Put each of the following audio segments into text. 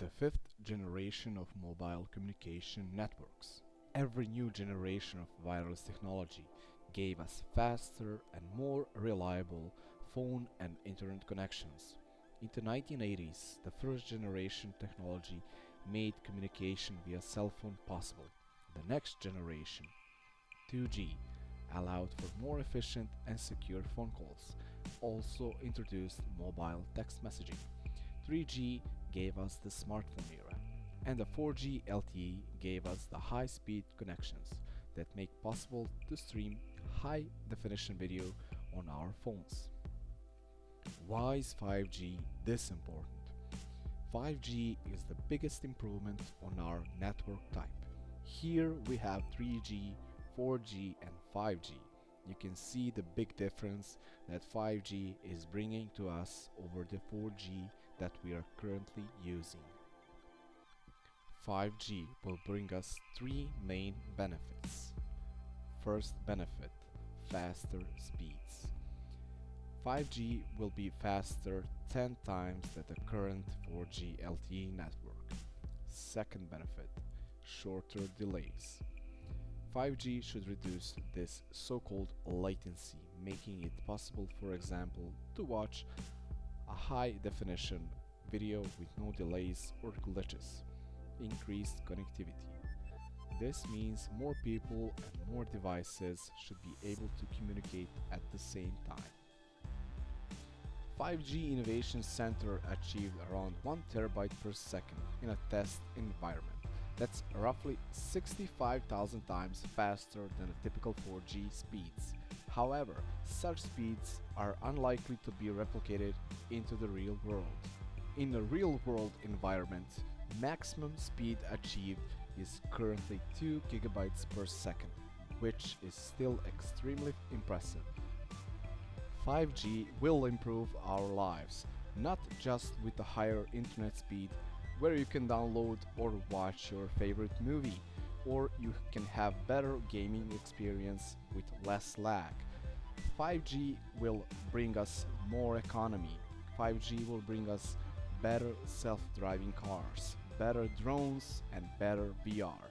the fifth generation of mobile communication networks. Every new generation of wireless technology gave us faster and more reliable phone and internet connections. In the 1980s, the first generation technology made communication via cell phone possible. The next generation, 2G, allowed for more efficient and secure phone calls, also introduced mobile text messaging. 3G gave us the smartphone era, and the 4G LTE gave us the high-speed connections that make possible to stream high-definition video on our phones. Why is 5G this important? 5G is the biggest improvement on our network type. Here we have 3G, 4G and 5G. You can see the big difference that 5G is bringing to us over the 4G that we are currently using. 5G will bring us three main benefits. First benefit, faster speeds. 5G will be faster 10 times than the current 4G LTE network. Second benefit, shorter delays. 5G should reduce this so-called latency, making it possible, for example, to watch a high-definition video with no delays or glitches. Increased connectivity. This means more people and more devices should be able to communicate at the same time. 5G Innovation Center achieved around 1 terabyte per second in a test environment. That's roughly 65,000 times faster than the typical 4G speeds. However, such speeds are unlikely to be replicated into the real world. In a real-world environment, maximum speed achieved is currently 2 gigabytes per second, which is still extremely impressive. 5G will improve our lives, not just with the higher internet speed where you can download or watch your favorite movie or you can have better gaming experience with less lag. 5G will bring us more economy. 5G will bring us better self-driving cars, better drones and better VR.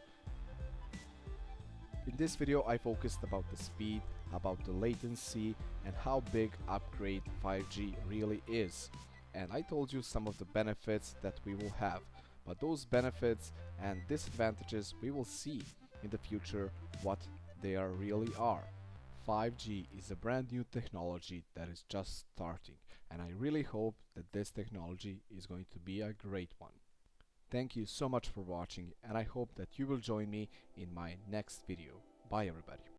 In this video I focused about the speed, about the latency and how big upgrade 5G really is and I told you some of the benefits that we will have but those benefits and disadvantages we will see in the future what they are really are. 5G is a brand new technology that is just starting and I really hope that this technology is going to be a great one. Thank you so much for watching and I hope that you will join me in my next video. Bye everybody.